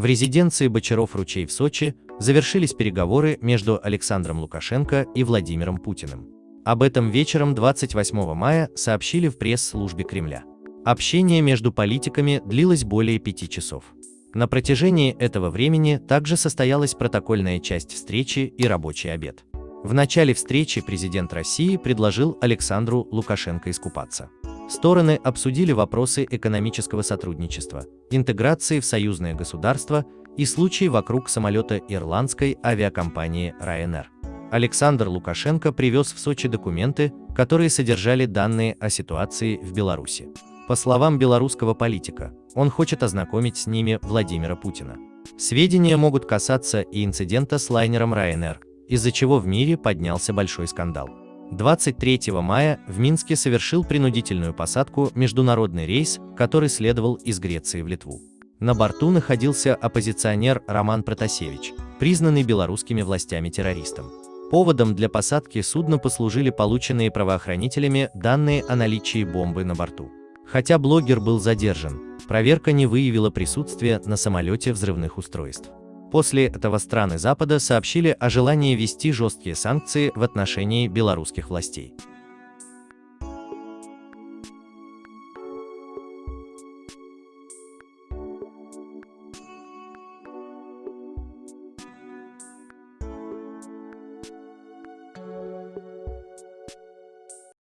В резиденции Бочаров-Ручей в Сочи завершились переговоры между Александром Лукашенко и Владимиром Путиным. Об этом вечером 28 мая сообщили в пресс-службе Кремля. Общение между политиками длилось более пяти часов. На протяжении этого времени также состоялась протокольная часть встречи и рабочий обед. В начале встречи президент России предложил Александру Лукашенко искупаться. Стороны обсудили вопросы экономического сотрудничества, интеграции в союзное государство и случаи вокруг самолета ирландской авиакомпании Ryanair. Александр Лукашенко привез в Сочи документы, которые содержали данные о ситуации в Беларуси. По словам белорусского политика, он хочет ознакомить с ними Владимира Путина. Сведения могут касаться и инцидента с лайнером Ryanair, из-за чего в мире поднялся большой скандал. 23 мая в Минске совершил принудительную посадку международный рейс, который следовал из Греции в Литву. На борту находился оппозиционер Роман Протасевич, признанный белорусскими властями террористом. Поводом для посадки судна послужили полученные правоохранителями данные о наличии бомбы на борту. Хотя блогер был задержан, проверка не выявила присутствие на самолете взрывных устройств. После этого страны Запада сообщили о желании ввести жесткие санкции в отношении белорусских властей.